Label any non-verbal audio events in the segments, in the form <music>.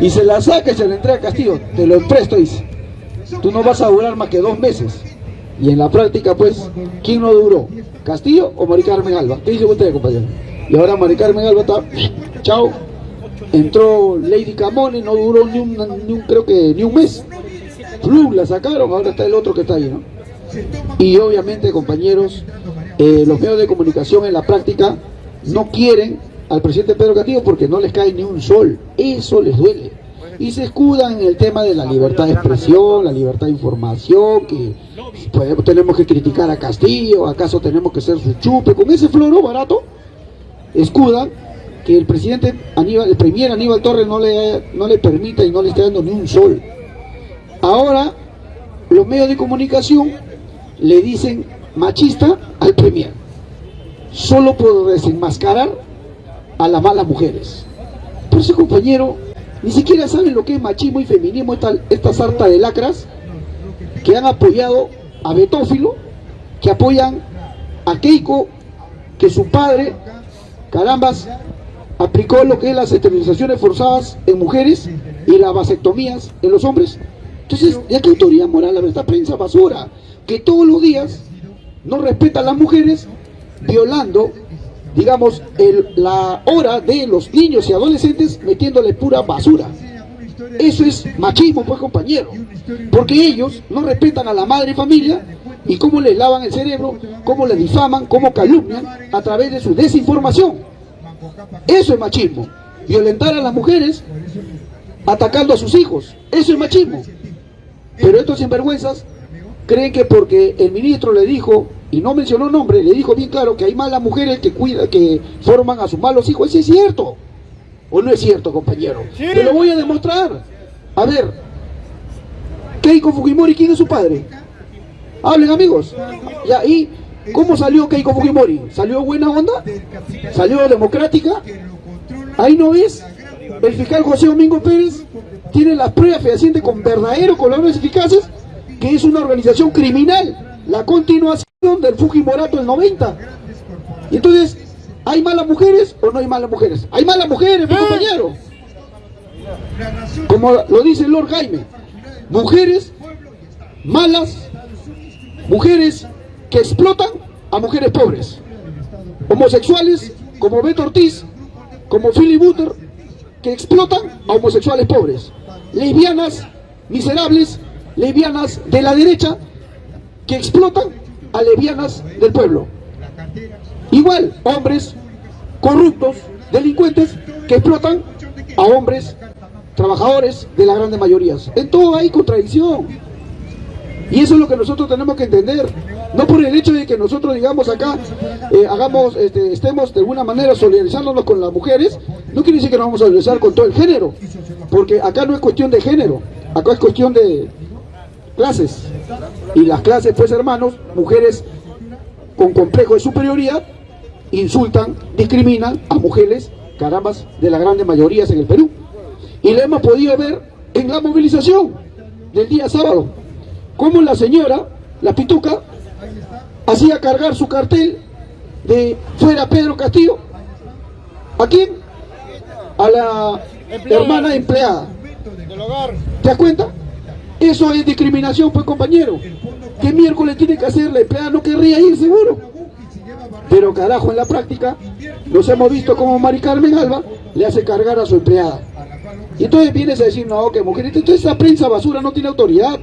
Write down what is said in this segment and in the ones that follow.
y se la saca y se la entrega a Castillo, te lo presto, dice. Tú no vas a durar más que dos meses. Y en la práctica, pues, ¿quién no duró? ¿Castillo o Mari Carmen Alba? ¿Qué dice usted, compañero? Y ahora Mari Carmen Alba está, <sniffs> chao, entró Lady Camone, no duró ni un, creo que ni un mes. La sacaron, ahora está el otro que está ahí, ¿no? Y obviamente, compañeros, eh, los medios de comunicación en la práctica no quieren al presidente Pedro Castillo porque no les cae ni un sol. Eso les duele. Y se escudan en el tema de la libertad de expresión, la libertad de información, que pues, tenemos que criticar a Castillo, acaso tenemos que ser su chupe. Con ese floro barato, escudan que el presidente Aníbal, el premier Aníbal Torres no le, no le permita y no le está dando ni un sol. Ahora, los medios de comunicación le dicen machista al premier, solo por desenmascarar a las malas mujeres. Por ese compañero, ni siquiera saben lo que es machismo y feminismo, esta, esta sarta de lacras que han apoyado a Betófilo, que apoyan a Keiko, que su padre, carambas, aplicó lo que es las esterilizaciones forzadas en mujeres y las vasectomías en los hombres. Entonces, ¿ya qué autoridad moral a esta prensa basura? Que todos los días no respeta a las mujeres violando, digamos, el, la hora de los niños y adolescentes metiéndole pura basura. Eso es machismo, pues compañero. Porque ellos no respetan a la madre y familia y cómo les lavan el cerebro, cómo les difaman, cómo calumnian a través de su desinformación. Eso es machismo. Violentar a las mujeres atacando a sus hijos. Eso es machismo. Pero estos sinvergüenzas creen que porque el ministro le dijo, y no mencionó nombre, le dijo bien claro que hay malas mujeres que cuidan, que forman a sus malos hijos. Eso es cierto. ¿O no es cierto, compañero? Te lo voy a demostrar. A ver, Keiko Fujimori, ¿quién es su padre? Hablen, amigos. Ya, ¿y cómo salió Keiko Fujimori? ¿Salió buena onda? ¿Salió democrática? Ahí no ves. El fiscal José Domingo Pérez tiene las pruebas fehacientes con verdaderos colores eficaces que es una organización criminal, la continuación del Fujimorato del 90. Y entonces, ¿hay malas mujeres o no hay malas mujeres? Hay malas mujeres, mi compañero. Como lo dice Lord Jaime, mujeres malas, mujeres que explotan a mujeres pobres, homosexuales como Beto Ortiz, como Philly Butter, que explotan a homosexuales pobres, lesbianas miserables, lesbianas de la derecha, que explotan a lesbianas del pueblo. Igual, hombres corruptos, delincuentes, que explotan a hombres trabajadores de las grandes mayorías. En todo hay contradicción. Y eso es lo que nosotros tenemos que entender. No por el hecho de que nosotros, digamos, acá eh, hagamos, este, estemos de alguna manera solidarizándonos con las mujeres, no quiere decir que nos vamos a solidarizar con todo el género. Porque acá no es cuestión de género, acá es cuestión de clases. Y las clases, pues hermanos, mujeres con complejo de superioridad, insultan, discriminan a mujeres, carambas, de las grandes mayorías en el Perú. Y lo hemos podido ver en la movilización del día sábado, como la señora, la pituca, hacía cargar su cartel de fuera Pedro Castillo. ¿A quién? A la hermana empleada. ¿Te das cuenta? Eso es discriminación, pues compañero. ¿Qué miércoles tiene que hacer la empleada? No querría ir seguro. Pero carajo, en la práctica, nos hemos visto como Mari Carmen Alba le hace cargar a su empleada. Y entonces vienes a decir, no, que mujer, entonces esta prensa basura no tiene autoridad.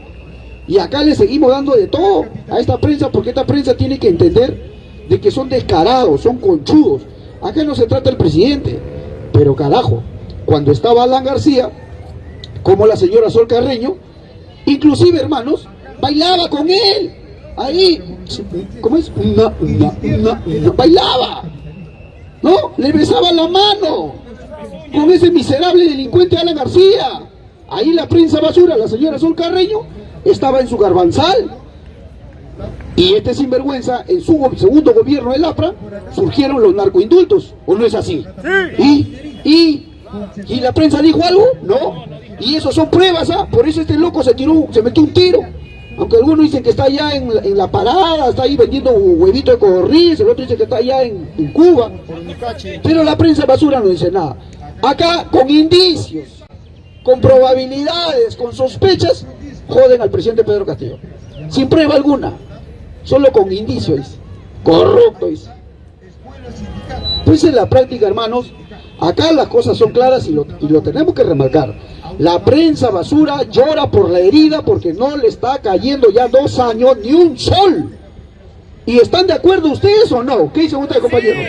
Y acá le seguimos dando de todo a esta prensa, porque esta prensa tiene que entender de que son descarados, son conchudos. Acá no se trata del presidente, pero carajo, cuando estaba Alan García, como la señora Sol Carreño, inclusive hermanos, bailaba con él, ahí, ¿cómo es? Una, una, una, bailaba, ¿no? Le besaba la mano con ese miserable delincuente Alan García. Ahí la prensa basura, la señora Sol Carreño, estaba en su garbanzal. Y este sinvergüenza, en su segundo gobierno del APRA, surgieron los narcoindultos, ¿o no es así? ¿Y, y, y la prensa dijo algo? No. Y eso son pruebas, ¿ah? Por eso este loco se tiró, se metió un tiro. Aunque algunos dicen que está allá en, en la parada, está ahí vendiendo huevito de codorniz, el otro dice que está allá en, en Cuba. Pero la prensa basura no dice nada. Acá con indicios, con probabilidades, con sospechas, joden al presidente Pedro Castillo. Sin prueba alguna, solo con indicios, corruptos. Pues en la práctica, hermanos, acá las cosas son claras y lo, y lo tenemos que remarcar. La prensa basura llora por la herida porque no le está cayendo ya dos años ni un sol. ¿Y están de acuerdo ustedes o no? ¿Qué dicen ustedes, compañeros?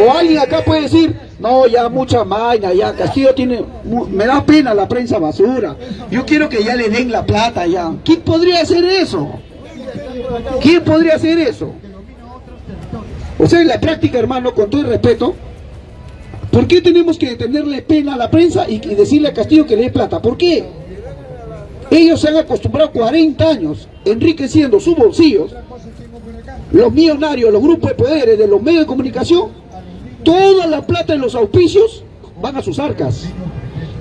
O alguien acá puede decir, no, ya mucha maña, ya Castillo tiene, me da pena la prensa basura. Yo quiero que ya le den la plata ya. ¿Quién podría hacer eso? ¿Quién podría hacer eso? O sea, en la práctica, hermano, con todo el respeto, ¿por qué tenemos que tenerle pena a la prensa y decirle a Castillo que le dé plata? ¿Por qué? Ellos se han acostumbrado 40 años enriqueciendo sus bolsillos los millonarios, los grupos de poderes de los medios de comunicación, toda la plata de los auspicios van a sus arcas.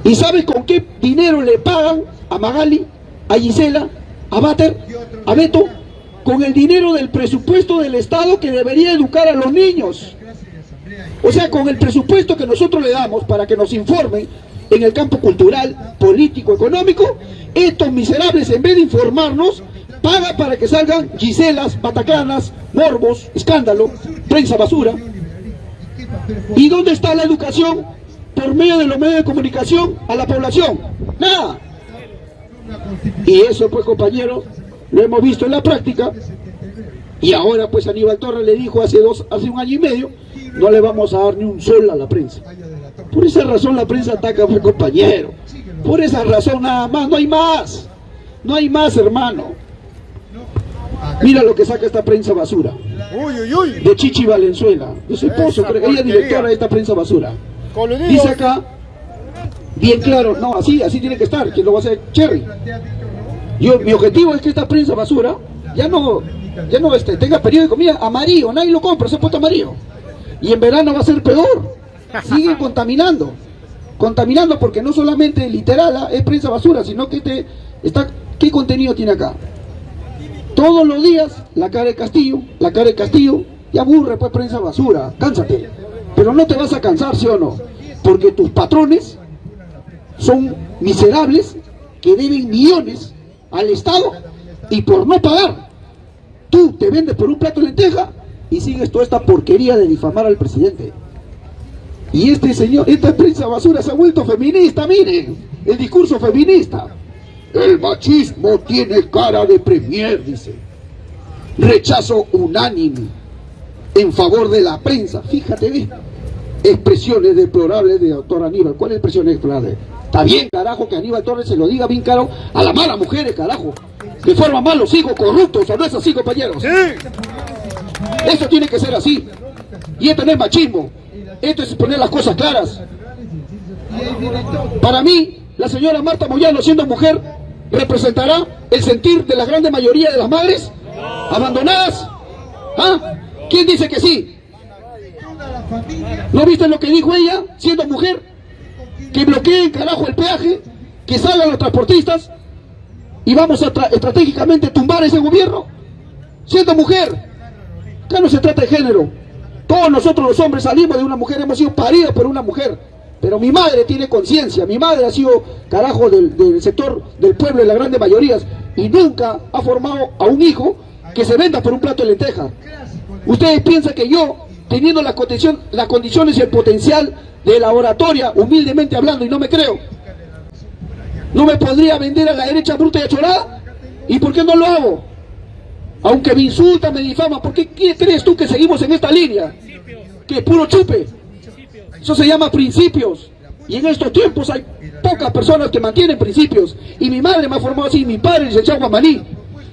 ¿Y sabes con qué dinero le pagan a Magali, a Gisela, a Bater, a Beto? Con el dinero del presupuesto del Estado que debería educar a los niños. O sea, con el presupuesto que nosotros le damos para que nos informen en el campo cultural, político, económico, estos miserables en vez de informarnos, paga para que salgan Giselas, Batacanas, Morbos, escándalo, prensa basura. ¿Y dónde está la educación por medio de los medios de comunicación a la población? Nada. Y eso pues compañeros, lo hemos visto en la práctica. Y ahora pues Aníbal Torres le dijo hace, dos, hace un año y medio, no le vamos a dar ni un sol a la prensa. Por esa razón la prensa ataca a compañero. Por esa razón nada más, no hay más. No hay más, hermano. Mira lo que saca esta prensa basura. De Chichi Valenzuela, de su esposo, creo que ella es directora de esta prensa basura. Dice acá, bien claro, no, así, así tiene que estar, que lo va a hacer Cherry. Yo, mi objetivo es que esta prensa basura ya no, ya no este, tenga periódico, mira, amarillo, nadie lo compra, se ha puesto amarillo. Y en verano va a ser peor. Siguen contaminando. Contaminando porque no solamente literal ah, es prensa basura, sino que te está, ¿qué contenido tiene acá? Todos los días, la cara de Castillo, la cara de Castillo, y aburre pues prensa basura, cánsate. Pero no te vas a cansar, ¿sí o no? Porque tus patrones son miserables que deben millones al Estado y por no pagar, tú te vendes por un plato de lenteja y sigues toda esta porquería de difamar al presidente. Y este señor, esta prensa basura se ha vuelto feminista, miren, el discurso feminista. El machismo tiene cara de premier, dice. Rechazo unánime en favor de la prensa. Fíjate bien. Expresiones deplorables de doctor Aníbal. ¿Cuál expresión deplorable? Está bien, carajo, que Aníbal Torres se lo diga bien caro a las malas mujeres, carajo. Que forman malos hijos corruptos, ¿o no es así, compañeros? Sí. Esto tiene que ser así. Y esto no es machismo. Esto es poner las cosas claras. Para mí, la señora Marta Moyano, siendo mujer, representará el sentir de la grande mayoría de las madres abandonadas? ¿Ah? ¿Quién dice que sí? ¿No viste lo que dijo ella, siendo mujer? Que bloqueen, carajo, el peaje, que salgan los transportistas y vamos a estratégicamente tumbar ese gobierno. Siendo mujer, acá no se trata de género. Todos nosotros los hombres salimos de una mujer, hemos sido paridos por una mujer. Pero mi madre tiene conciencia, mi madre ha sido carajo del, sector del pueblo de las grandes mayorías y nunca ha formado a un hijo que se venda por un plato de lenteja. Ustedes piensan que yo, teniendo las, condición, las condiciones y el potencial de la oratoria, humildemente hablando, y no me creo, no me podría vender a la derecha bruta y achorada? ¿Y por qué no lo hago? Aunque me insulta, me difama, ¿por qué crees tú que seguimos en esta línea? Que puro chupe. Eso se llama principios. Y en estos tiempos hay pocas personas que mantienen principios. Y mi madre me ha formado así, mi padre, licenciado Guamaní.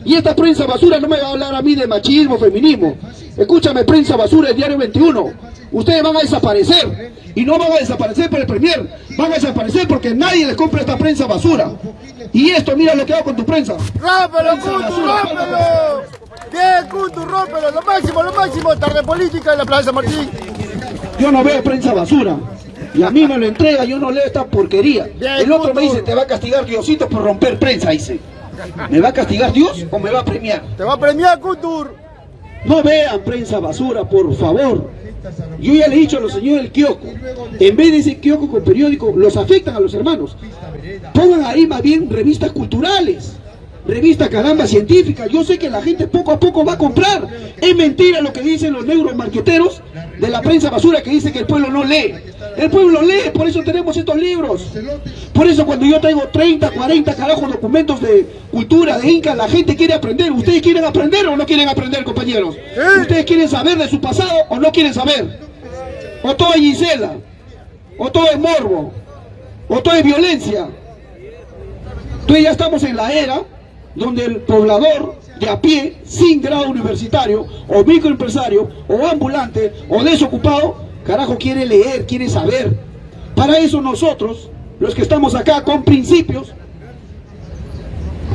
Y esta prensa basura no me va a hablar a mí de machismo, feminismo. Escúchame, prensa basura del Diario 21. Ustedes van a desaparecer. Y no van a desaparecer por el Premier. Van a desaparecer porque nadie les compra esta prensa basura. Y esto, mira lo que hago con tu prensa. ¡Rómpelo, Cuntu, rómpelo! Bien, Cuntu, rómpelo. Lo máximo, lo máximo. Tarde política en la Plaza Martín. Yo no veo prensa basura. Y a mí me lo entrega, yo no leo esta porquería. El otro me dice, te va a castigar Diosito por romper prensa, dice. ¿Me va a castigar Dios o me va a premiar? Te va a premiar, Couture. No vean prensa basura, por favor. Yo ya le he dicho a los señores del kiosco, en vez de ese kiosco con periódico, los afectan a los hermanos. Pongan ahí más bien revistas culturales, revistas caramba científicas. Yo sé que la gente poco a poco va a comprar. Es mentira lo que dicen los neuromarqueteros de la prensa basura que dice que el pueblo no lee. El pueblo lee, por eso tenemos estos libros. Por eso cuando yo traigo 30, 40 carajos documentos de cultura, de Inca, la gente quiere aprender. ¿Ustedes quieren aprender o no quieren aprender, compañeros? ¿Ustedes quieren saber de su pasado o no quieren saber? O todo es Gisela, o todo es morbo, o todo es violencia. Entonces ya estamos en la era donde el poblador de a pie, sin grado universitario, o microempresario, o ambulante, o desocupado, carajo quiere leer, quiere saber. Para eso nosotros, los que estamos acá con principios,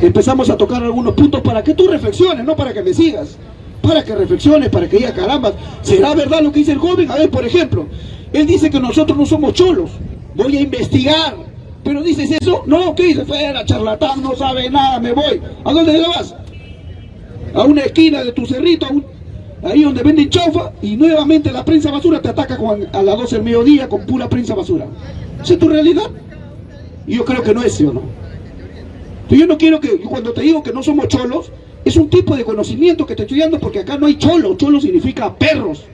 empezamos a tocar algunos puntos para que tú reflexiones, no para que me sigas. Para que reflexiones, para que diga, caramba, ¿será verdad lo que dice el joven? A ver, por ejemplo, él dice que nosotros no somos cholos. Voy a investigar. Pero dices eso, no, ¿qué dice? Fuera, charlatán, no sabe nada, me voy. ¿A dónde te vas? A una esquina de tu cerrito, ahí donde venden chaufa, y nuevamente la prensa basura te ataca a las 12 del mediodía con pura prensa basura. ¿Esa es tu realidad? Yo creo que no es, ¿sí o no? Yo no quiero que, cuando te digo que no somos cholos, es un tipo de conocimiento que te estoy dando porque acá no hay cholo, cholo significa perros.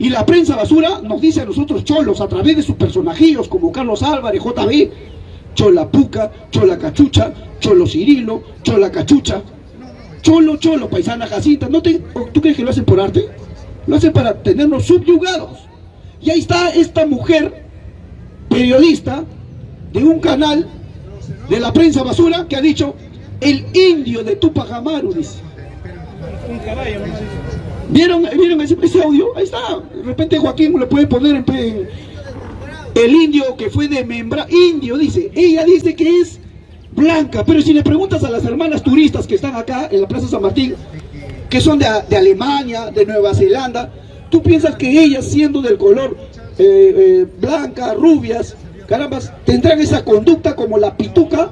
Y la prensa basura nos dice a nosotros cholos a través de sus personajillos como Carlos Álvarez, JB, Chola Puca, Chola Cachucha, Cholo Cirilo, Chola Cachucha, Cholo, Cholo, paisana Jacinta. ¿No te, ¿Tú crees que lo hacen por arte? Lo hacen para tenernos subyugados. Y ahí está esta mujer, periodista, de un canal de la prensa basura, que ha dicho, el indio de Tupac Amaru, dice. ¿Vieron, ¿vieron ese, audio? Ahí está. De repente Joaquín lo puede poner en, el indio que fue de membra, indio dice, ella dice que es blanca, pero si le preguntas a las hermanas turistas que están acá en la Plaza San Martín, que son de, Alemania, de Nueva Zelanda, tú piensas que ellas siendo del color eh, eh, blanca, rubias, carambas, tendrán esa conducta como la pituca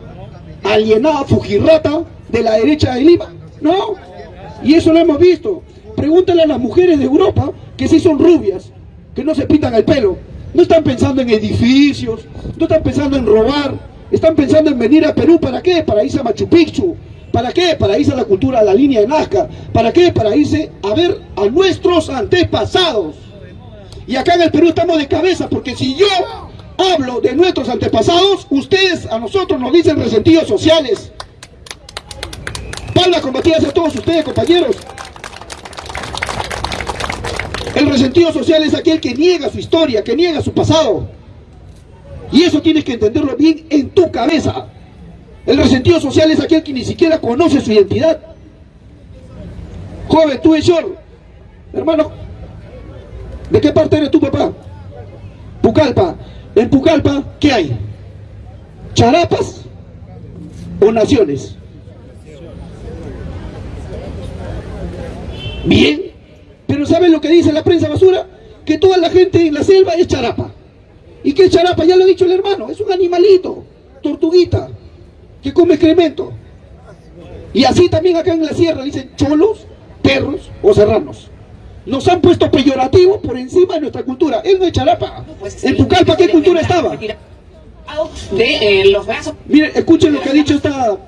alienada, fujirrata de la derecha de Lima, ¿no? Y eso lo hemos visto. Pregúntale a las mujeres de Europa que sí son rubias, que no se pintan el pelo, no están pensando en edificios, no están pensando en robar, están pensando en venir a Perú, ¿para qué? Para irse a Machu Picchu, ¿para qué? Para irse a la cultura, a la línea de Nazca, ¿para qué? Para irse a ver a nuestros antepasados. Y acá en el Perú estamos de cabeza, porque si yo hablo de nuestros antepasados, ustedes a nosotros nos dicen resentidos sociales. Palmas combatidas a todos ustedes, compañeros. El resentido social es aquel que niega su historia, que niega su pasado. Y eso tienes que entenderlo bien en tu cabeza. El resentido social es aquel que ni siquiera conoce su identidad. Joven, tú eres hermano, ¿de qué parte eres tu papá? Pucallpa. En Pucallpa, ¿qué hay? ¿Charapas o naciones? Bien, ¿saben lo que dice la prensa basura? Que toda la gente en la selva es charapa. ¿Y qué es charapa? Ya lo ha dicho el hermano, es un animalito, tortuguita, que come excremento. Y así también acá en la sierra dicen cholos, perros o serranos. Nos han puesto peyorativo por encima de nuestra cultura. Él no es charapa. Pues en Pucallpa, ¿qué cultura estaba? De eh, los brazos. Miren, escuchen lo que ha dicho esta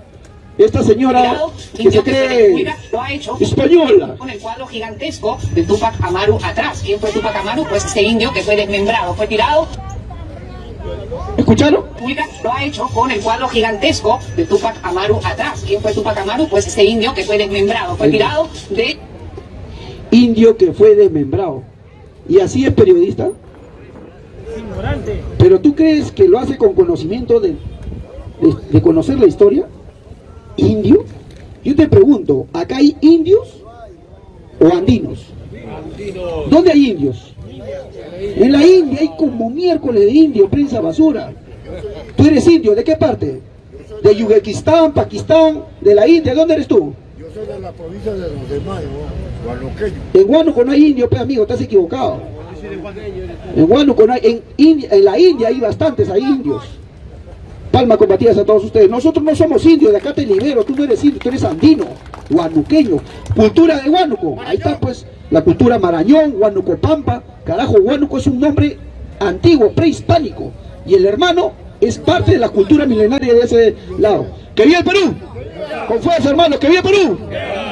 esta señora que se cree española. Con el cuadro gigantesco de Tupac Amaru atrás. ¿Quién fue Tupac Amaru? Pues este indio que fue desmembrado, fue tirado. ¿Escucharon? Lo ha hecho con el cuadro gigantesco de Tupac Amaru atrás. ¿Quién fue Tupac Amaru? Pues este indio que fue desmembrado, fue tirado de... Indio que fue desmembrado. ¿Y así es periodista? ¿Pero tú crees que lo hace con conocimiento de, de conocer la historia? Indio? Yo te pregunto, ¿acá hay indios o andinos? ¿Dónde hay indios? En la India hay como miércoles de indio, prensa basura. ¿Tú eres indio? ¿De qué parte? ¿De Yugekistán, Pakistán, de la India? ¿Dónde eres tú? Yo soy de la provincia de los demás, En Huánuco no hay indio, pues amigo, estás equivocado. En Huánuco no hay, en, en la India hay bastantes, hay indios. Palma combatidas a todos ustedes. Nosotros no somos indios, de acá te libero. Tú no eres indio, tú eres andino, guanuqueño. Cultura de Huánuco. Ahí está, pues. la cultura Marañón, Huánuco Pampa, carajo, Huánuco es un nombre antiguo, prehispánico, y el hermano es parte de la cultura milenaria de ese lado. ¡Que viva el Perú! Con fuerza, hermanos, que viva Perú.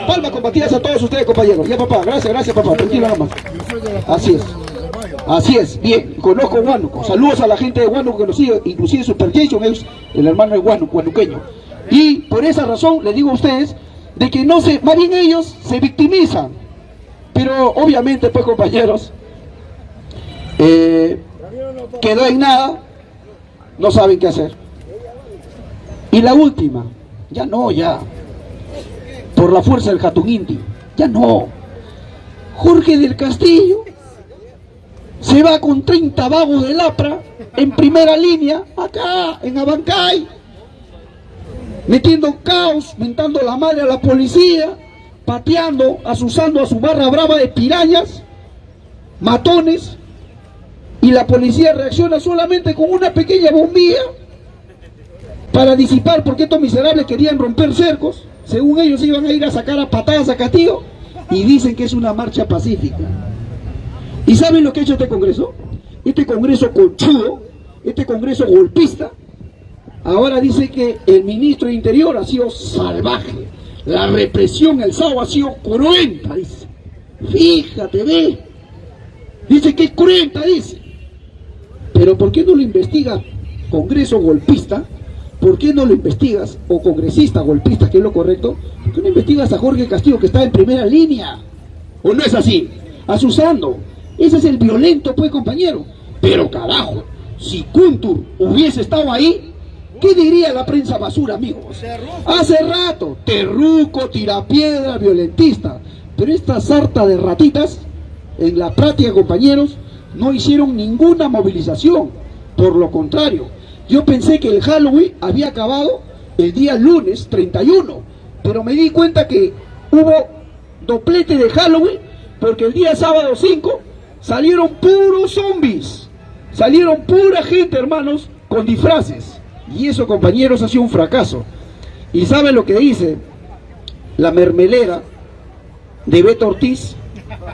Palmas combatidas a todos ustedes, compañeros. Ya, papá, gracias, gracias, papá. Tranquilo nada más. Así es. Así es, bien, conozco Huánuco. Saludos a la gente de Huánuco que nos sigue, inclusive Superjason es el hermano de Huánuco, huanuqueño. Y por esa razón les digo a ustedes de que no se, más bien ellos se victimizan. Pero obviamente, pues compañeros, eh, quedó en nada, no saben qué hacer. Y la última, ya no, ya. Por la fuerza del Jatun Inti, ya no. Jorge del Castillo se va con 30 vagos de Lapra en primera línea, acá, en Abancay, metiendo caos, mentando la madre a la policía, pateando, asusando a su barra brava de pirañas, matones, y la policía reacciona solamente con una pequeña bombilla para disipar porque estos miserables querían romper cercos, según ellos iban a ir a sacar a patadas a Castillo, y dicen que es una marcha pacífica. ¿Y saben lo que ha hecho este Congreso? Este Congreso conchudo, este Congreso golpista, ahora dice que el ministro de Interior ha sido salvaje, la represión el sábado ha sido cruenta, dice. Fíjate, ve. Dice que es cruenta, dice. Pero ¿por qué no lo investiga Congreso golpista? ¿Por qué no lo investigas, o congresista golpista, que es lo correcto? ¿Por qué no investigas a Jorge Castillo que está en primera línea? ¿O no es así? Asusando. Ese es el violento, pues, compañero. Pero carajo, si Kuntur hubiese estado ahí, ¿qué diría la prensa basura, amigos? Hace rato, terruco, tirapiedra, violentista. Pero esta sarta de ratitas, en la práctica, compañeros, no hicieron ninguna movilización. Por lo contrario, yo pensé que el Halloween había acabado el día lunes 31, pero me di cuenta que hubo doplete de Halloween porque el día sábado 5 salieron puros zombies, salieron pura gente, hermanos, con disfraces. Y eso, compañeros, ha sido un fracaso. ¿Y saben lo que dice la mermelera de Beto Ortiz?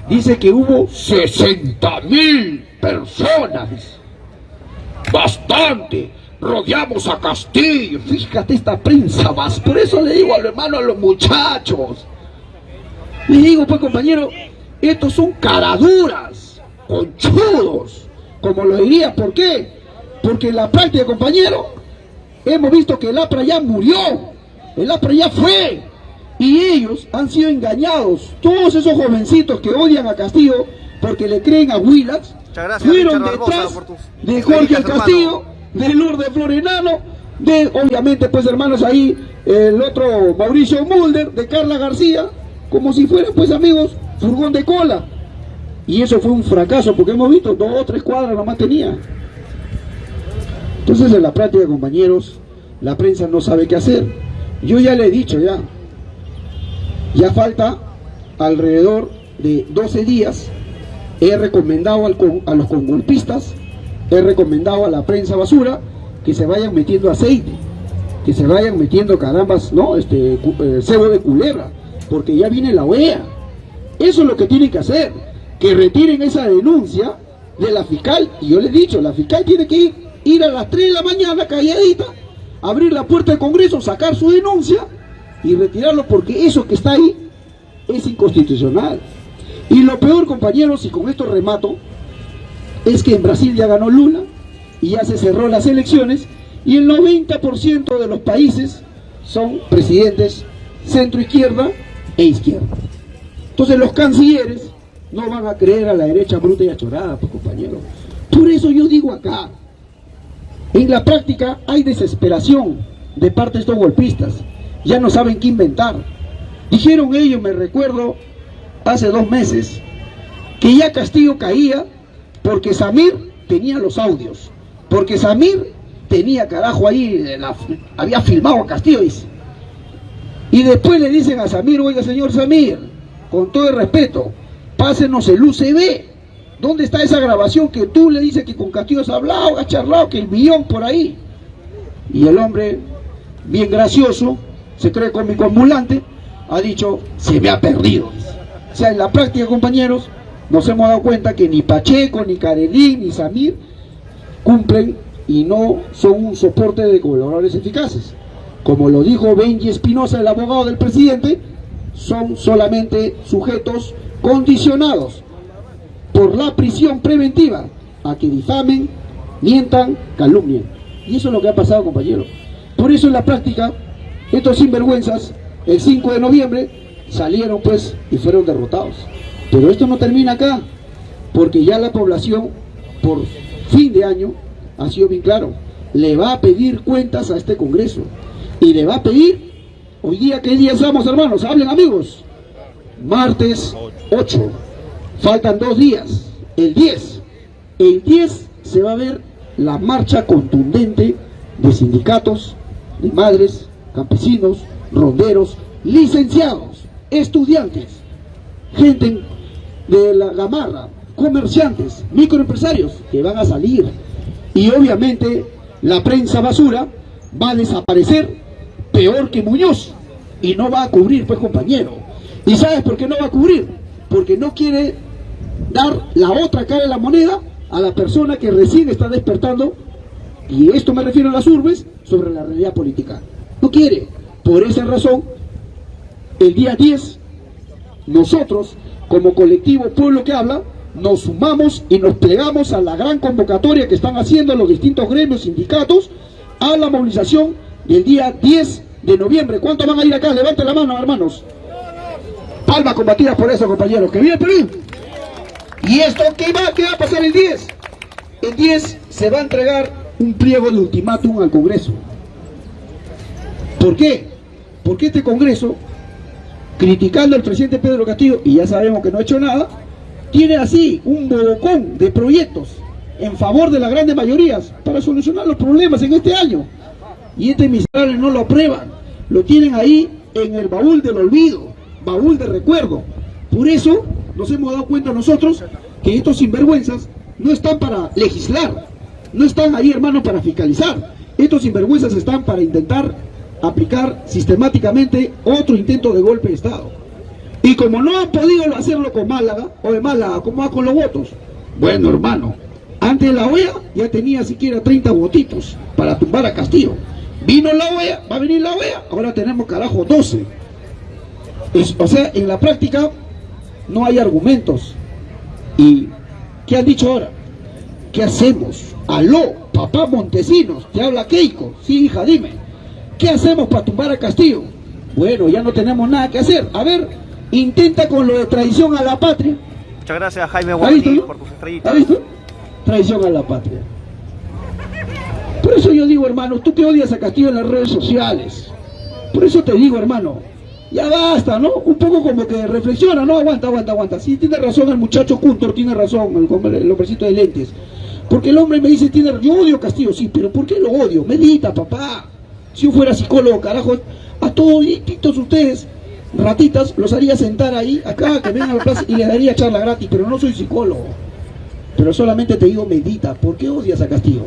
Dice que hubo 60 mil personas. Bastante. Rodeamos a Castillo. Fíjate esta prensa más. Por eso le digo al hermano, a los muchachos. Le digo, pues compañero, estos son caraduras, conchudos, como lo diría. ¿Por qué? Porque en la práctica, compañero, hemos visto que el APRA ya murió. El APRA ya fue y ellos han sido engañados. Todos esos jovencitos que odian a Castillo porque le creen a Willax, fueron detrás de Jorge Castillo, de Lourdes Florenano, de obviamente pues hermanos ahí, el otro Mauricio Mulder, de Carla García, como si fueran pues amigos, furgón de cola. Y eso fue un fracaso porque hemos visto dos o tres cuadras nomás tenía. Entonces en la práctica compañeros, la prensa no sabe qué hacer. Yo ya le he dicho ya, ya falta alrededor de 12 días. He recomendado a los congolpistas, he recomendado a la prensa basura que se vayan metiendo aceite, que se vayan metiendo carambas, ¿no? Este eh, cebo de culebra, porque ya viene la OEA. Eso es lo que tienen que hacer, que retiren esa denuncia de la fiscal. Y yo le he dicho, la fiscal tiene que ir, ir a las 3 de la mañana calladita, abrir la puerta del Congreso, sacar su denuncia y retirarlo porque eso que está ahí es inconstitucional. Y lo peor, compañeros, y con esto remato, es que en Brasil ya ganó Lula y ya se cerró las elecciones y el 90% de los países son presidentes centro-izquierda e izquierda. Entonces los cancilleres no van a creer a la derecha bruta y achorada, pues compañeros. Por eso yo digo acá, en la práctica hay desesperación de parte de estos golpistas ya no saben qué inventar. Dijeron ellos, me recuerdo, hace dos meses, que ya Castillo caía porque Samir tenía los audios, porque Samir tenía carajo ahí, había filmado a Castillo. Y después le dicen a Samir, oiga señor Samir, con todo el respeto, pásenos el UCB. ¿Dónde está esa grabación que tú le dices que con Castillo has hablado, has charlado, que el millón por ahí? Y el hombre, bien gracioso, se cree cómico ambulante, ha dicho, se me ha perdido. O sea, en la práctica, compañeros, nos hemos dado cuenta que ni Pacheco, ni Carelín, ni Samir cumplen y no son un soporte de colaboradores eficaces. Como lo dijo Benji Espinosa, el abogado del presidente, son solamente sujetos condicionados por la prisión preventiva a que difamen, mientan, calumnien. Y eso es lo que ha pasado, compañeros. Por eso en la práctica, estos sinvergüenzas, el 5 de noviembre, salieron pues y fueron derrotados. Pero esto no termina acá, porque ya la población, por fin de año, ha sido bien claro, le va a pedir cuentas a este Congreso. Y le va a pedir, hoy día, ¿qué día estamos, hermanos? Hablen, amigos. Martes 8. Faltan dos días. El 10. El 10 se va a ver la marcha contundente de sindicatos, de madres, campesinos, ronderos, licenciados, estudiantes, gente de la gamarra, comerciantes, microempresarios que van a salir. Y obviamente la prensa basura va a desaparecer peor que Muñoz y no va a cubrir, pues compañero. ¿Y sabes por qué no va a cubrir? Porque no quiere dar la otra cara de la moneda a la persona que recién está despertando, y esto me refiero a las urbes, sobre la realidad política. No quiere. Por esa razón, el día 10, nosotros, como colectivo Pueblo que Habla, nos sumamos y nos plegamos a la gran convocatoria que están haciendo los distintos gremios, sindicatos, a la movilización del día 10 de noviembre. ¿Cuántos van a ir acá? Levanten la mano, hermanos. Palmas combatidas por eso, compañeros. ¡Que viene Perú! ¿Y esto qué va, qué va a pasar el 10? El 10 se va a entregar un pliego de ultimátum al Congreso. ¿Por qué? Porque este Congreso, criticando al presidente Pedro Castillo, y ya sabemos que no ha hecho nada, tiene así un bodocón de proyectos en favor de las grandes mayorías para solucionar los problemas en este año. Y este miserable no lo aprueban, lo tienen ahí en el baúl del olvido, baúl de recuerdo. Por eso nos hemos dado cuenta nosotros que estos sinvergüenzas no están para legislar, no están ahí hermanos para fiscalizar. Estos sinvergüenzas están para intentar aplicar sistemáticamente otro intento de golpe de Estado. Y como no han podido hacerlo con Málaga, o de Málaga, ¿cómo va con los votos? Bueno, hermano, antes la OEA ya tenía siquiera 30 votitos para tumbar a Castillo. Vino la OEA, va a venir la OEA, ahora tenemos carajo 12. O sea, en la práctica no hay argumentos. ¿Y qué han dicho ahora? ¿Qué hacemos? Aló, papá Montesinos, te habla Keiko. Sí, hija, dime. ¿Qué hacemos para tumbar a Castillo? Bueno, ya no tenemos nada que hacer. A ver, intenta con lo de traición a la patria. Muchas gracias Jaime Guardi por tus estrellitas. ¿Has visto? Traición a la patria. Por eso yo digo, hermano, tú que odias a Castillo en las redes sociales. Por eso te digo, hermano, ya basta, ¿no? Un poco como que reflexiona, ¿no? Aguanta, aguanta, aguanta. Sí, tiene razón el muchacho Cuntor, tiene razón, el, el hombrecito de lentes. Porque el hombre me dice, tiene, yo odio Castillo, sí, pero ¿por qué lo odio? Medita, papá. Si yo fuera psicólogo, carajo, a todos ustedes, ratitas, los haría sentar ahí, acá, que vengan a la plaza y les daría charla gratis, pero no soy psicólogo. Pero solamente te digo, medita. ¿Por qué odias a Castillo?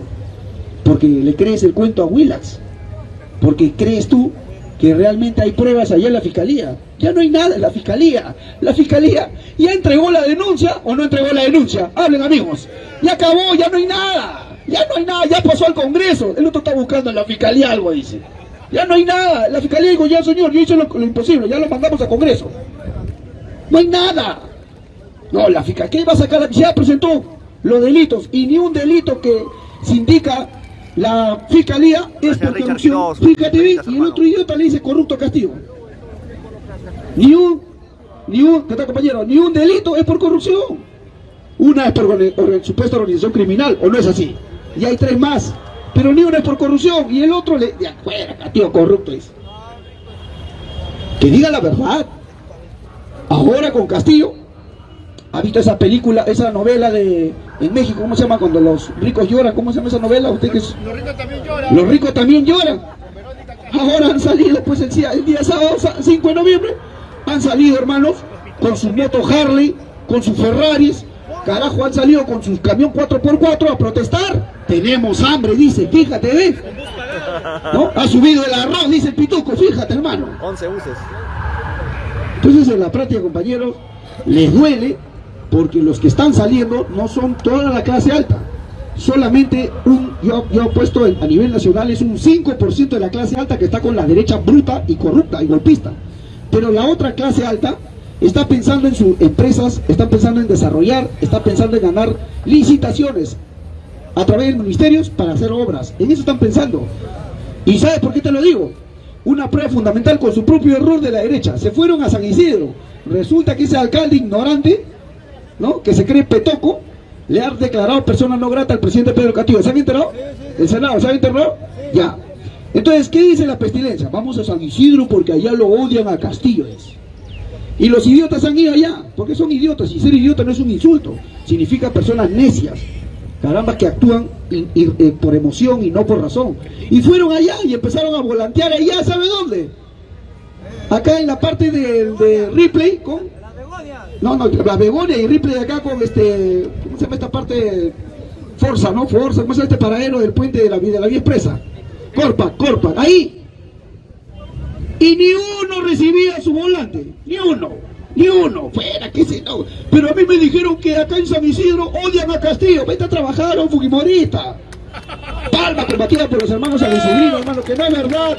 Porque le crees el cuento a Willax. Porque crees tú que realmente hay pruebas allá en la fiscalía. Ya no hay nada en la fiscalía. La fiscalía ya entregó la denuncia o no entregó la denuncia. Hablen amigos. Ya acabó, ya no hay nada. Ya no hay nada, ya pasó al Congreso. El otro está buscando en la fiscalía algo, dice. Ya no hay nada. La fiscalía dijo, ya señor, yo hice lo, imposible, ya lo mandamos al Congreso. No hay nada. No, la fiscalía, ¿qué va a sacar? Ya presentó los delitos y ni un delito que se indica la fiscalía es por corrupción. Fíjate bien, y el otro idiota le dice corrupto a Castillo. Ni un, ni un, ¿qué tal compañero? Ni un delito es por corrupción. Una es por supuesta organización criminal, ¿o no es así? Y hay tres más. Pero ni una es por corrupción. Y el otro le, de afuera, Castillo corrupto es. Que diga la verdad. Ahora con Castillo, ¿ha visto esa película, esa novela de en México, ¿cómo se llama? Cuando los ricos lloran, ¿cómo se llama esa novela? ¿Usted que Los ricos también lloran. Los ricos también lloran. Ahora han salido, pues el día, el día sábado 5 de noviembre, han salido hermanos con sus motos Harley, con sus Ferraris, carajo, han salido con sus camión 4x4 a protestar. Tenemos hambre, dice, fíjate, ¿ves? ¿No? Ha subido el arroz, dice el pituco, fíjate, hermano. 11 buses. Entonces, en la práctica, compañeros, les duele porque los que están saliendo no son toda la clase alta. Solamente un, yo, yo he puesto a nivel nacional, es un 5% de la clase alta que está con la derecha bruta y corrupta y golpista. Pero la otra clase alta está pensando en sus empresas, está pensando en desarrollar, está pensando en ganar licitaciones a través de ministerios para hacer obras. En eso están pensando. ¿Y sabes por qué te lo digo? Una prueba fundamental con su propio error de la derecha. Se fueron a San Isidro. Resulta que ese alcalde ignorante, ¿no? que se cree petoco, le ha declarado persona no grata al presidente Pedro Castillo. ¿Se han enterado? ¿El Senado se ha enterado? Ya. Entonces, ¿qué dice la pestilencia? Vamos a San Isidro porque allá lo odian a Castillo. Y los idiotas han ido allá, porque son idiotas, y ser idiota no es un insulto, significa personas necias, caramba que actúan eh, por emoción y no por razón. Y fueron allá y empezaron a volantear allá, ¿sabe dónde? Acá en la parte de, de Ripley con... No, no, la Begonia y Ripley acá con este... ¿Cómo se llama esta parte? Forza, ¿no? Forza, ¿cómo se llama este paradero del puente de la, de la vía expresa? Corpa, Corpa, ahí. Y ni uno recibía su volante, ni uno, ni uno, fuera, qué sé no. Pero a mí me dijeron que acá en San Isidro odian a Castillo, vete a trabajar, un Fujimorista. Palma combatida por los hermanos Isidro, hermano, que no es verdad.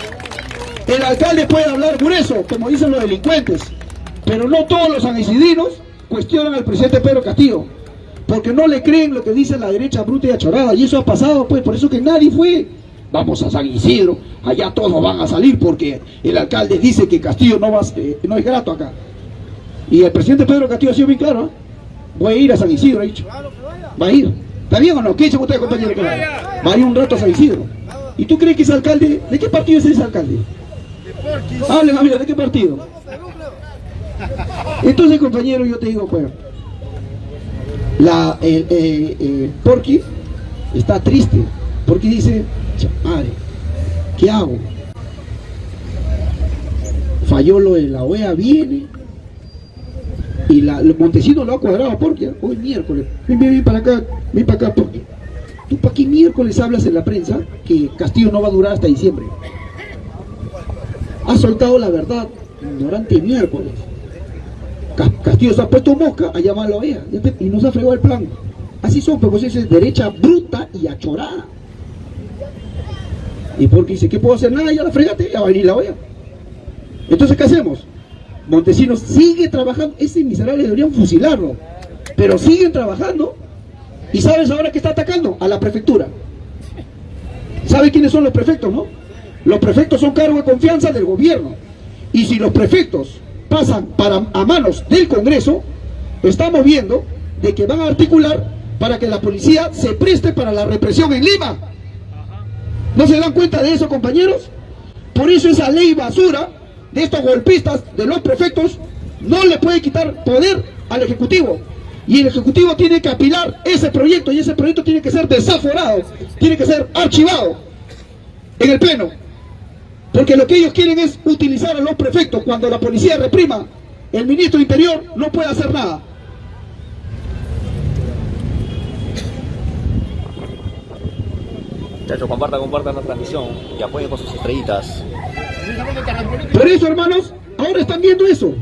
El alcalde puede hablar grueso, como dicen los delincuentes, pero no todos los sanisidrinos cuestionan al presidente Pedro Castillo, porque no le creen lo que dice la derecha bruta y achorada, y eso ha pasado, pues, por eso que nadie fue vamos a San Isidro, allá todos van a salir porque el alcalde dice que Castillo no, va, eh, no es grato acá. Y el presidente Pedro Castillo ha sido bien claro, ¿eh? voy a ir a San Isidro, ha dicho. Va a ir. ¿Está bien o no? ¿Qué dicen ustedes, compañeros? Va a ir un rato a San Isidro. ¿Y tú crees que ese alcalde, de qué partido es ese alcalde? Hablen, amigo, ¿de qué partido? Entonces, compañero, yo te digo, pues, la, el, eh, Porky está triste, porque dice, madre, ¿qué hago? Falló lo de la OEA, viene. Y la, Montesino lo ha cuadrado porque hoy miércoles, ven, ven, para acá, ven para acá porque tú para qué miércoles hablas en la prensa que Castillo no va a durar hasta diciembre. Ha soltado la verdad ignorante miércoles. Castillo se ha puesto mosca a llamar a la OEA y no se ha fregado el plan. Así son, pues es derecha bruta y achorada. Y porque dice, ¿qué puedo hacer? Nada, ya la fregate, ya va a venir la olla. Entonces, ¿qué hacemos? Montesinos sigue trabajando, ese miserable deberían fusilarlo, pero siguen trabajando. ¿Y sabes ahora qué está atacando? A la prefectura. ¿Sabe quiénes son los prefectos, no? Los prefectos son cargo de confianza del gobierno. Y si los prefectos pasan para, a manos del Congreso, estamos viendo de que van a articular para que la policía se preste para la represión en Lima. ¿No se dan cuenta de eso, compañeros? Por eso esa ley basura de estos golpistas, de los prefectos, no le puede quitar poder al Ejecutivo. Y el Ejecutivo tiene que apilar ese proyecto y ese proyecto tiene que ser desaforado, tiene que ser archivado en el Pleno. Porque lo que ellos quieren es utilizar a los prefectos cuando la policía reprima, el ministro Interior no puede hacer nada. Muchachos, compartan, compartan la transmisión y apoyen con sus estrellitas. Por eso, hermanos, ahora están viendo eso.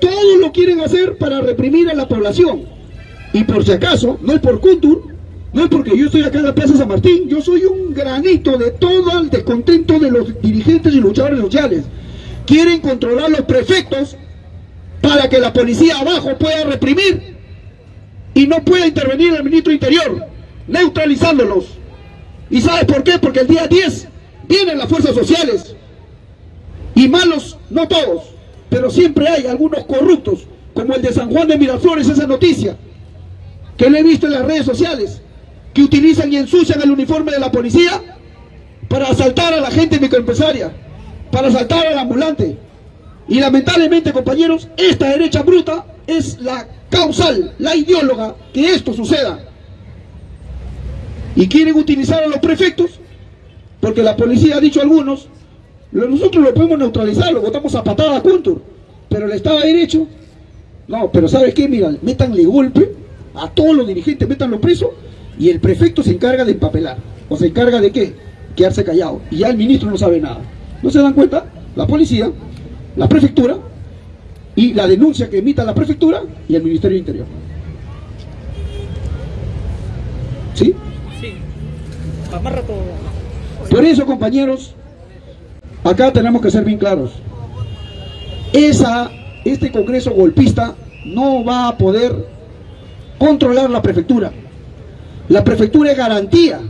Todos lo quieren hacer para reprimir a la población. Y por si acaso, no es por Kuntur, no es porque yo estoy acá en la Plaza San Martín, yo soy un granito de todo el descontento de los dirigentes y luchadores sociales. Quieren controlar los prefectos para que la policía abajo pueda reprimir y no pueda intervenir el ministro Interior, neutralizándolos. ¿Y sabes por qué? Porque el día 10 vienen las fuerzas sociales. Y malos, no todos, pero siempre hay algunos corruptos, como el de San Juan de Miraflores, esa noticia, que le he visto en las redes sociales, que utilizan y ensucian el uniforme de la policía para asaltar a la gente microempresaria, para asaltar al ambulante. Y lamentablemente, compañeros, esta derecha bruta es la causal, la ideóloga que esto suceda y quieren utilizar a los prefectos, porque la policía ha dicho a algunos, nosotros lo podemos neutralizar, lo votamos a patada a pero el Estado de Derecho, no, pero ¿sabes qué? Mira, métanle golpe a todos los dirigentes, métanlo preso, y el prefecto se encarga de empapelar, o se encarga de qué? Quedarse callado, y ya el ministro no sabe nada. ¿No se dan cuenta? La policía, la prefectura, y la denuncia que emita la prefectura y el Ministerio de Interior. ¿Sí? Sí. Por eso, compañeros, acá tenemos que ser bien claros. Esa, este Congreso golpista no va a poder controlar la prefectura. La prefectura es garantía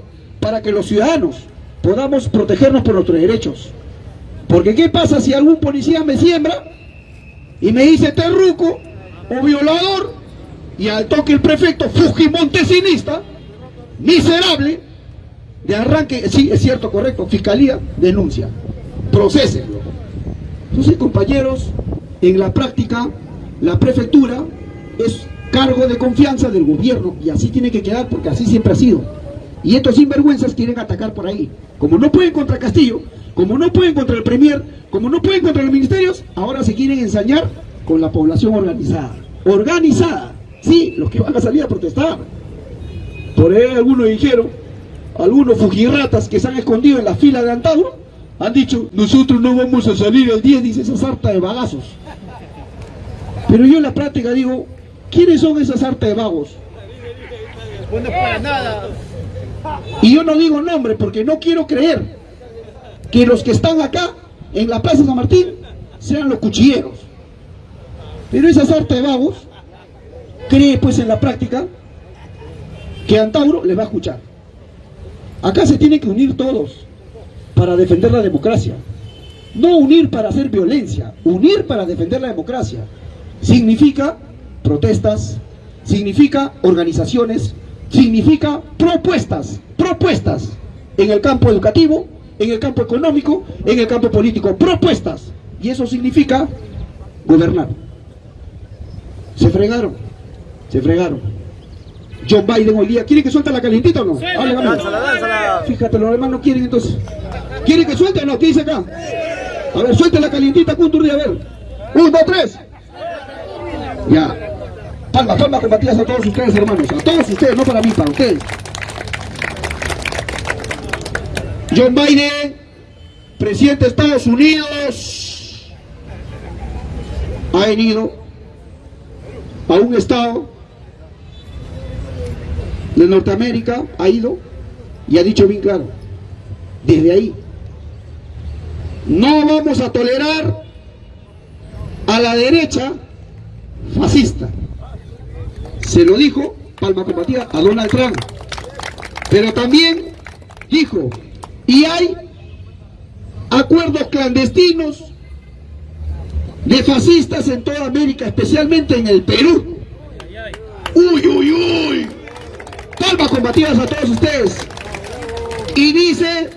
para que los ciudadanos podamos protegernos por nuestros derechos. Porque ¿qué pasa si algún policía me siembra y me dice terruco o violador y al toque el prefecto fujimontesinista, miserable, de arranque, sí, es cierto, correcto, fiscalía, denuncia, procesenlo. Entonces, compañeros, en la práctica, la prefectura es cargo de confianza del gobierno y así tiene que quedar porque así siempre ha sido. Y estos sinvergüenzas quieren atacar por ahí. Como no pueden contra Castillo, como no pueden contra el Premier, como no pueden contra los ministerios, ahora se quieren ensañar con la población organizada. Organizada, sí, los que van a salir a protestar. Por ahí algunos dijeron, algunos fujirratas que se han escondido en la fila de Antauro, han dicho, nosotros no vamos a salir el 10, dice esa sarta de bagazos. Pero yo en la práctica digo, ¿quiénes son esas sarta de vagos? Para nada. Y yo no digo nombre porque no quiero creer que los que están acá en la Plaza San Martín sean los cuchilleros. Pero esa sarta de vagos cree pues en la práctica que Antauro les va a escuchar. Acá se tienen que unir todos para defender la democracia. No unir para hacer violencia, unir para defender la democracia. Significa protestas, significa organizaciones, significa propuestas, propuestas en el campo educativo, en el campo económico, en el campo político, propuestas. Y eso significa gobernar. Se fregaron, se fregaron. John Biden hoy día, ¿quiere que suelte la calientita o no? Lánzala. Fíjate, los demás no quieren entonces. ¿Quiere que suelte o no? ¿Qué dice acá? A ver, suelte la calientita, Kunturri, a ver. Un, dos, tres. Ya. Palmas, palmas combatidas a todos ustedes, hermanos. A todos ustedes, no para mí, para ustedes. John Biden, presidente de Estados Unidos, ha venido a un estado de Norteamérica, ha ido y ha dicho bien claro, desde ahí, no vamos a tolerar a la derecha fascista. Se lo dijo, palma combatida, a Donald Trump. Pero también dijo, y hay acuerdos clandestinos de fascistas en toda América, especialmente en el Perú. Uy, uy, uy. Palmas combatidas a todos ustedes. Y dice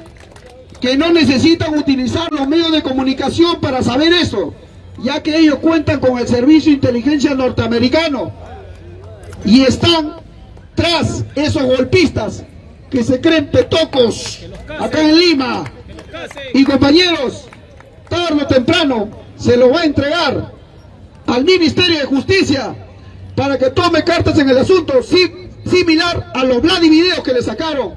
que no necesitan utilizar los medios de comunicación para saber eso, ya que ellos cuentan con el servicio de inteligencia norteamericano y están tras esos golpistas que se creen petocos acá en Lima. Y compañeros, tarde o temprano se lo va a entregar al Ministerio de Justicia para que tome cartas en el asunto, si- similar a los Vladivideos que le sacaron.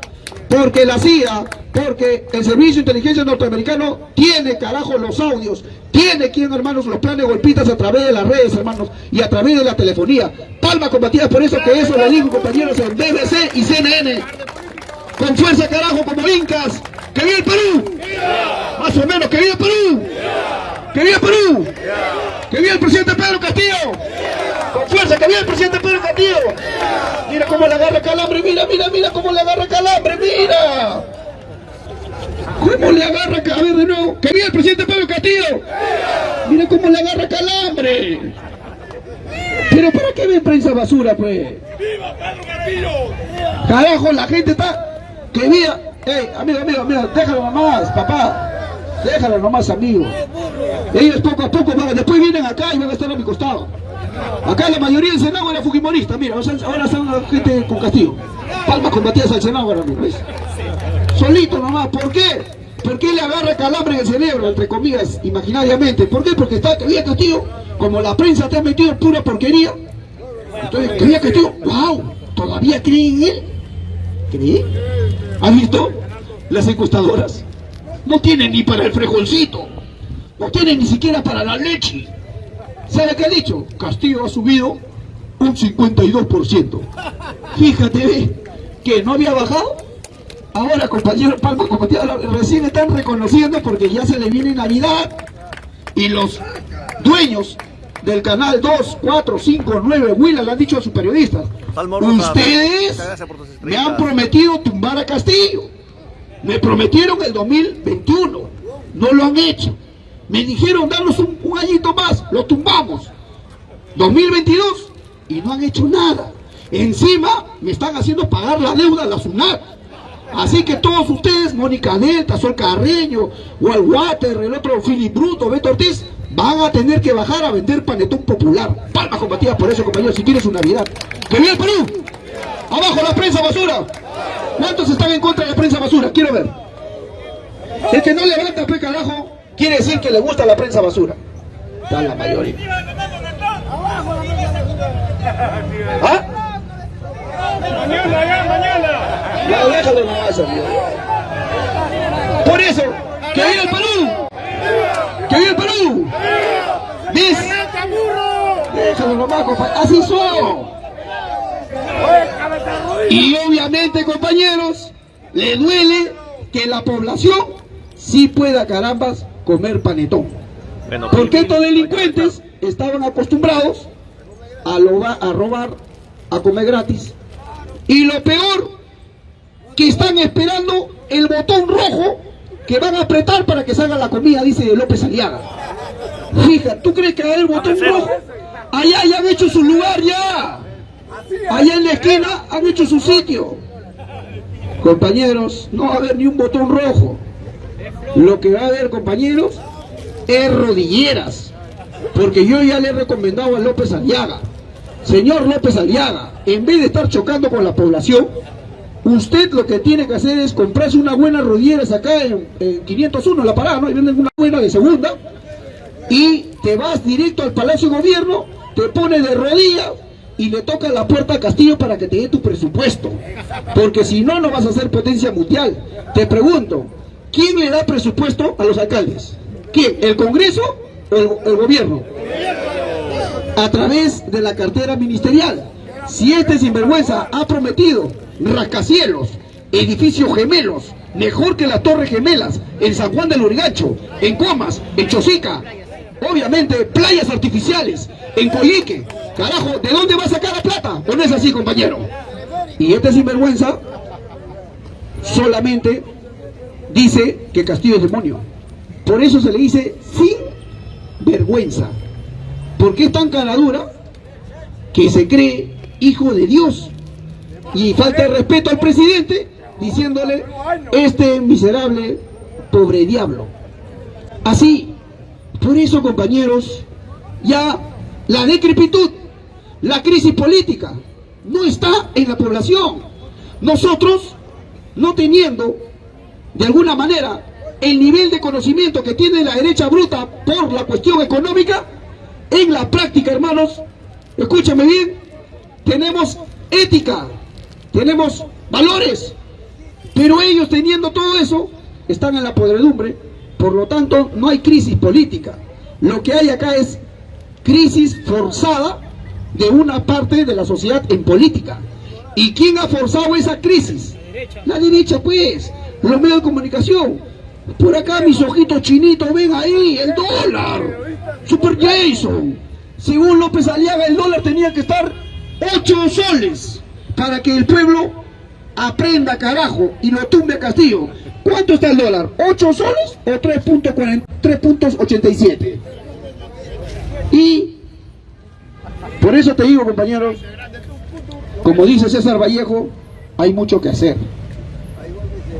Porque la CIA, porque el Servicio de Inteligencia Norteamericano tiene, carajo, los audios, tiene quien, hermanos, los planes golpistas a través de las redes, hermanos, y a través de la telefonía. Palma combatida por eso que eso lo digo, compañeros, en BBC y CNN. Con fuerza, carajo, como incas. ¡Que viva el Perú! Más o menos, ¡que viva el Perú! ¡Que viva Perú! ¡Que viva el presidente Pedro Castillo! ¡Con fuerza, que viva el presidente Pedro Castillo! Mira cómo le agarra calambre, mira, mira, mira cómo le agarra calambre, mira. ¿Cómo le agarra ca- A ver de nuevo. ¡Que viva el presidente Pedro Castillo! Mira cómo le agarra calambre. Pero ¿para qué ven prensa basura, pues? Carajo, la gente está... Que viva... Ey, amigo, amigo, amigo, déjalo nomás, papá. Déjalo nomás, amigo. Ellos poco a poco van, después vienen acá y van a estar a mi costado. Acá la mayoría del Senado era fujimorista, mira, ahora son gente con castigo. Palmas combatidas al Senado ahora mismo. Solito nomás, ¿por qué? ¿Por qué le agarra calambre en el cerebro, entre comillas, imaginariamente? ¿Por qué? Porque está que viva Castillo, como la prensa te ha metido en pura porquería. Entonces, que viva Castillo, wow, ¿todavía creen en él? ¿Cree? ¿Has visto? Las encuestadoras no tienen ni para el frijolcito, no tienen ni siquiera para la leche. ¿Sabe qué ha dicho? Castillo ha subido un 52%. Fíjate, ve, que no había bajado. Ahora, compañero Palma, compañero, recién están reconociendo porque ya se le viene Navidad y los dueños del canal 2, 4, 5, 9, Willa le han dicho a sus periodistas, ustedes me han prometido tumbar a Castillo. Me prometieron el 2021, no lo han hecho. Me dijeron darnos un, un añito más, lo tumbamos. 2022 y no han hecho nada. Encima me están haciendo pagar la deuda a la SUNAT. Así que todos ustedes, Mónica Delta, Sol Carreño, Walwater, el otro Philip Bruto, Beto Ortiz, van a tener que bajar a vender panetón popular. Palmas combatidas por eso, compañeros, si quieren su Navidad. ¡Que viva el Perú! ¡Abajo la prensa basura! ¿Cuántos están en contra de la prensa basura? Quiero ver. El que no levanta, pe carajo, quiere decir que le gusta la prensa basura. Está la mayoría. ¿Ah? Mañana, ya, mañana. Déjalo nomás, amigo. Por eso, ¡que viva el Perú! ¡Que viva el Perú! ¿Ves? Déjalo nomás, compa- Así son. Y obviamente, compañeros, le duele que la población sí pueda, carambas, comer panetón. Bueno, Porque estos Pili, delincuentes estaban acostumbrados a, robar, a comer gratis. Y lo peor, que están esperando el botón rojo que van a apretar para que salga la comida, dice López Aliaga. Fija, ¿tú crees que a haber botón rojo? Allá ya han hecho su lugar ya. Allá en la esquina han hecho su sitio. Compañeros, no va a haber ni un botón rojo. Lo que va a haber, compañeros, es rodilleras. Porque yo ya le he recomendado a López Aliaga. Señor López Aliaga, en vez de estar chocando con la población, usted lo que tiene que hacer es comprarse unas buenas rodilleras acá en, en 501, la parada, ¿no? Y venden una buena de segunda. Y te vas directo al Palacio de Gobierno, te pones de rodillas y le toca la puerta a Castillo para que te dé tu presupuesto. Porque si no, no vas a ser potencia mundial. Te pregunto, ¿quién le da presupuesto a los alcaldes? ¿Quién? ¿El Congreso o el, gobierno? A través de la cartera ministerial. Si este sinvergüenza ha prometido rascacielos, edificios gemelos, mejor que las torres gemelas, en San Juan del Urigancho, en Comas, en Chosica, obviamente playas artificiales, en Coyique, carajo, ¿de dónde va a sacar la plata? ¿O no es así, compañero? Y este sinvergüenza solamente dice que Castillo es demonio. Por eso se le dice sin vergüenza. Porque es tan caradura que se cree hijo de Dios. Y falta de respeto al presidente diciéndole, este miserable pobre diablo. Así, por eso compañeros, ya la decrepitud, la crisis política, no está en la población. Nosotros, no teniendo de alguna manera el nivel de conocimiento que tiene la derecha bruta por la cuestión económica, en la práctica, hermanos, escúchame bien, tenemos ética, tenemos valores, pero ellos teniendo todo eso, están en la podredumbre, por lo tanto no hay crisis política. Lo que hay acá es crisis forzada de una parte de la sociedad en política. ¿Y quién ha forzado esa crisis? La derecha, pues, los medios de comunicación. Por acá mis ojitos chinitos, ven ahí, el dólar. Super Jason. Según López Aliaga, el dólar tenía que estar 8 soles para que el pueblo aprenda carajo y lo tumbe a Castillo. ¿Cuánto está el dólar? ¿8 soles o 3.40 3.87? Y por eso te digo, compañeros, como dice César Vallejo, hay mucho que hacer.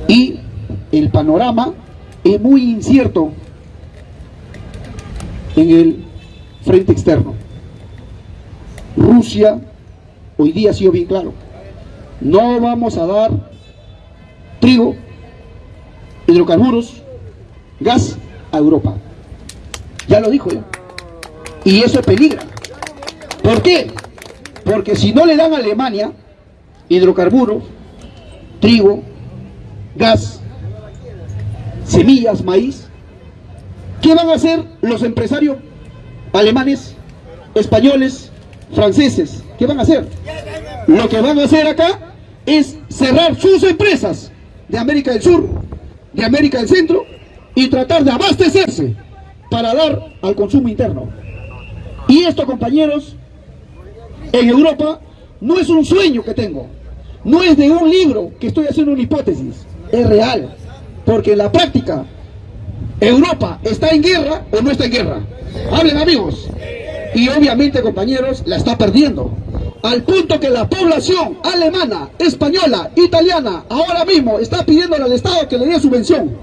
Y el panorama es muy incierto en el frente externo. Rusia hoy día ha sido bien claro. No vamos a dar trigo, hidrocarburos, gas a Europa. Ya lo dijo ya. Y eso peligra. ¿Por qué? Porque si no le dan a Alemania hidrocarburos, trigo, gas, semillas, maíz, ¿qué van a hacer los empresarios alemanes españoles, franceses. ¿Qué van a hacer? Lo que van a hacer acá es cerrar sus empresas de América del Sur, de América del Centro y tratar de abastecerse para dar al consumo interno. Y esto, compañeros, en Europa no es un sueño que tengo, no es de un libro que estoy haciendo una hipótesis, es real, porque en la práctica Europa está en guerra o no está en guerra. Hablen amigos. Y obviamente, compañeros, la está perdiendo. Al punto que la población alemana, española, italiana, ahora mismo está pidiendo al Estado que le dé subvención.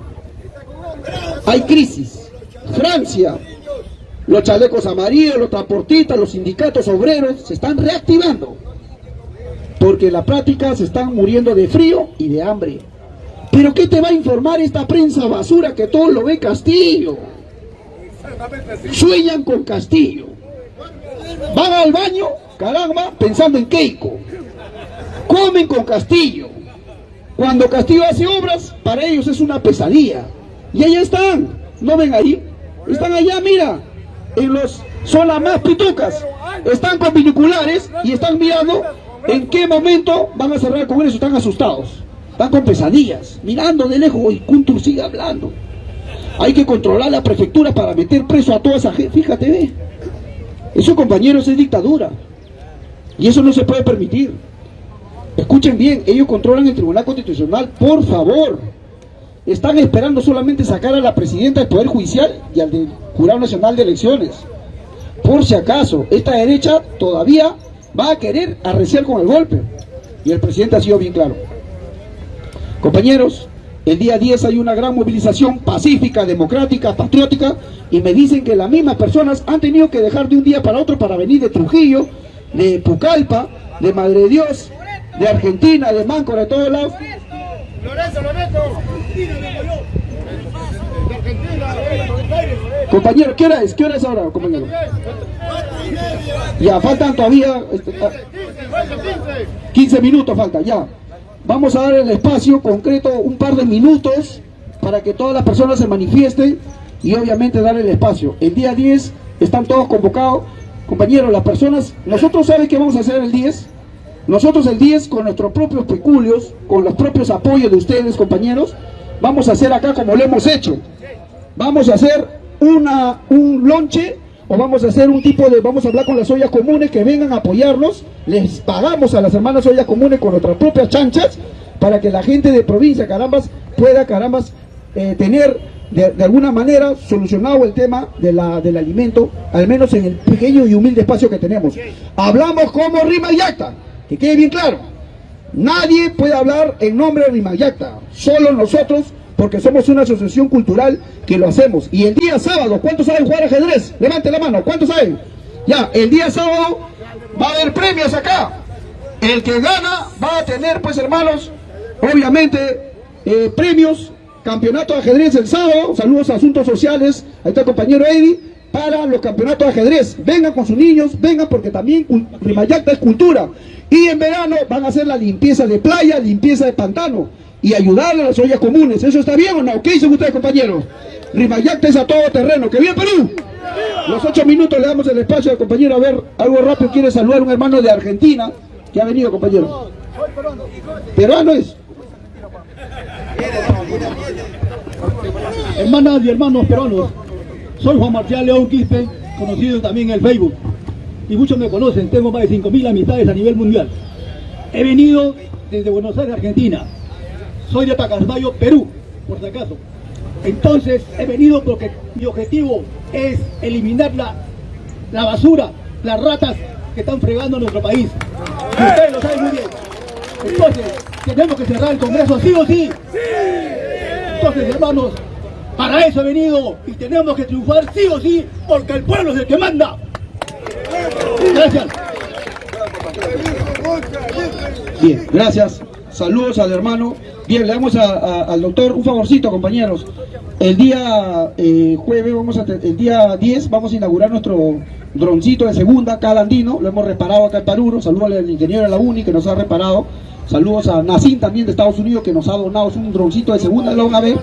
Hay crisis. Francia, los chalecos amarillos, los transportistas, los sindicatos obreros se están reactivando. Porque en la práctica se están muriendo de frío y de hambre. Pero ¿qué te va a informar esta prensa basura que todo lo ve Castillo? Sueñan con Castillo. Van al baño, caramba, pensando en Keiko. Comen con Castillo. Cuando Castillo hace obras, para ellos es una pesadilla. Y allá están. ¿No ven ahí? Están allá, mira. En los, son las más pitucas. Están con binoculares y están mirando en qué momento van a cerrar el Congreso. Están asustados. Están con pesadillas. Mirando de lejos y Kuntur sigue hablando. Hay que controlar la prefectura para meter preso a toda esa gente. Fíjate, ve. Eso, compañeros, es dictadura. Y eso no se puede permitir. Escuchen bien, ellos controlan el Tribunal Constitucional, por favor. Están esperando solamente sacar a la presidenta del Poder Judicial y al del Jurado Nacional de Elecciones. Por si acaso, esta derecha todavía va a querer arreciar con el golpe. Y el presidente ha sido bien claro. Compañeros, el día 10 hay una gran movilización pacífica, democrática, patriótica, y me dicen que las mismas personas han tenido que dejar de un día para otro para venir de Trujillo, de Pucallpa, de Madre de Dios, de Argentina, de Máncora, de todos lados. Compañero, ¿qué hora es? ¿Qué hora es ahora, compañero? Ya, faltan todavía 15 ah, minutos, falta, ya. Vamos a dar el espacio concreto, un par de minutos, para que todas las personas se manifiesten y obviamente dar el espacio. El día 10 están todos convocados. Compañeros, las personas, nosotros saben qué vamos a hacer el 10. Nosotros el 10 con nuestros propios peculios, con los propios apoyos de ustedes, compañeros, vamos a hacer acá como lo hemos hecho. Vamos a hacer una, un lonche o vamos a hacer un tipo de, vamos a hablar con las ollas comunes que vengan a apoyarnos, les pagamos a las hermanas ollas comunes con nuestras propias chanchas, para que la gente de provincia, carambas, pueda, carambas, eh, tener de, alguna manera solucionado el tema de la, del alimento, al menos en el pequeño y humilde espacio que tenemos. Hablamos como Rima Yacta, que quede bien claro. Nadie puede hablar en nombre de Rima Yacta, solo nosotros porque somos una asociación cultural que lo hacemos. Y el día sábado, ¿cuántos saben jugar ajedrez? Levante la mano, ¿cuántos saben? Ya, el día sábado va a haber premios acá. El que gana va a tener, pues hermanos, obviamente, eh, premios, campeonato de ajedrez el sábado, saludos a Asuntos Sociales, ahí está el compañero Eddie, para los campeonatos de ajedrez. Vengan con sus niños, vengan porque también Rimayacta es cultura. Y en verano van a hacer la limpieza de playa, limpieza de pantano y ayudarle a las ollas comunes. ¿Eso está bien o no? ¿Qué dicen ustedes, compañeros? Rimayacta a todo terreno. ¿Que bien, Perú? Los ocho minutos le damos el espacio al compañero. A ver, algo rápido. Quiere saludar a un hermano de Argentina que ha venido, compañero. ¿Peruano es? Hermanas y hermanos peruanos, soy Juan Marcial León Quispe, conocido también en el Facebook. Y muchos me conocen, tengo más de 5.000 amistades a nivel mundial. He venido desde Buenos Aires, Argentina, soy de Pacasmayo, Perú, por si acaso. Entonces he venido porque mi objetivo es eliminar la, la basura, las ratas que están fregando nuestro país. ustedes lo saben muy bien. Entonces, tenemos que cerrar el Congreso sí o sí. Entonces, hermanos, para eso he venido y tenemos que triunfar sí o sí porque el pueblo es el que manda. Gracias. Bien, gracias. Saludos al hermano. Bien, le damos al doctor un favorcito, compañeros. El día eh, jueves, vamos a el día 10, vamos a inaugurar nuestro droncito de segunda, cada andino. Lo hemos reparado acá en Paruro. Saludos al ingeniero de la UNI que nos ha reparado. Saludos a Nacin también de Estados Unidos que nos ha donado un droncito de segunda, lo van a ver.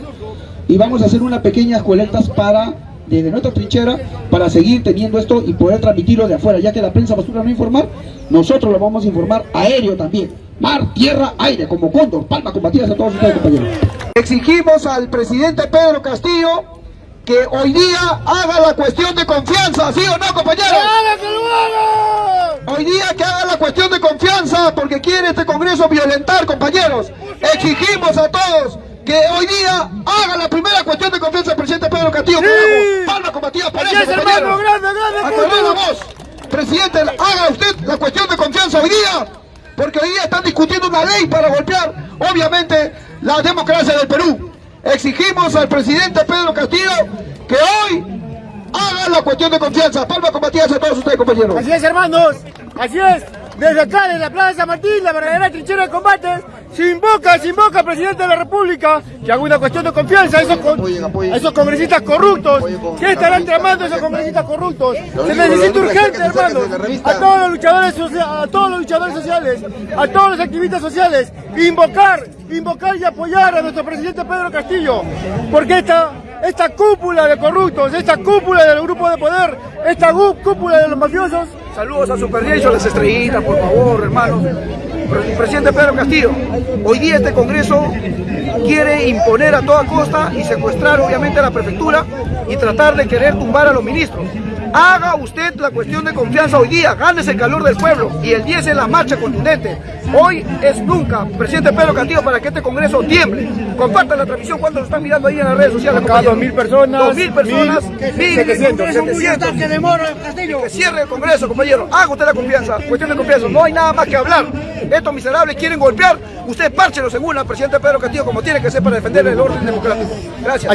Y vamos a hacer unas pequeñas colectas para desde nuestra trinchera para seguir teniendo esto y poder transmitirlo de afuera, ya que la prensa basura no informar, nosotros lo vamos a informar aéreo también. Mar, tierra, aire, como cóndor, palma combatidas a todos ustedes compañeros. Exigimos al presidente Pedro Castillo que hoy día haga la cuestión de confianza, ¿sí o no compañeros? ¡Haga que lo haga! Hoy día que haga la cuestión de confianza porque quiere este Congreso violentar, compañeros. Exigimos a todos que hoy día haga la primera cuestión de confianza al presidente Pedro Castillo. carajo. Palma combatida por Así eso, es, hermano, compañeros. grande, grande, Aclaré la voz. Presidente, haga usted la cuestión de confianza hoy día, porque hoy día están discutiendo una ley para golpear, obviamente, la democracia del Perú. Exigimos al presidente Pedro Castillo que hoy haga la cuestión de confianza. Palma combatidas a todos ustedes, compañeros. Así es, hermanos. Así es. Desde acá, desde la Plaza San Martín, la verdadera trinchera de combate, se invoca, se invoca al presidente de la República. Que haga una cuestión de confianza a esos, con- a esos congresistas corruptos. ¿Qué estarán tramando esos congresistas corruptos? Se necesita urgente, hermanos, a todos los luchadores a todos los luchadores sociales, a todos los activistas sociales, invocar, invocar y apoyar a nuestro presidente Pedro Castillo, porque esta esta cúpula de corruptos, esta cúpula del grupo de poder, esta cúpula de los mafiosos, Saludos a Super Diego, las estrellitas, por favor, hermano. Pre- Presidente Pedro Castillo, hoy día este Congreso quiere imponer a toda costa y secuestrar obviamente a la prefectura y tratar de querer tumbar a los ministros. Haga usted la cuestión de confianza hoy día, gánese el calor del pueblo y el 10 es la marcha contundente. Hoy es nunca, presidente Pedro Castillo, para que este Congreso tiemble. Compartan la transmisión cuando lo están mirando ahí en las redes sociales. Acá compañeros. 2.000 personas, 2.000 personas, 1.700. 700. Que cierre el Congreso, compañero. Haga usted la confianza. Cuestión de confianza. No hay nada más que hablar. Estos miserables quieren golpear. Usted párchelos en una, presidente Pedro Castillo, como tiene que ser para defender el orden democrático. Gracias.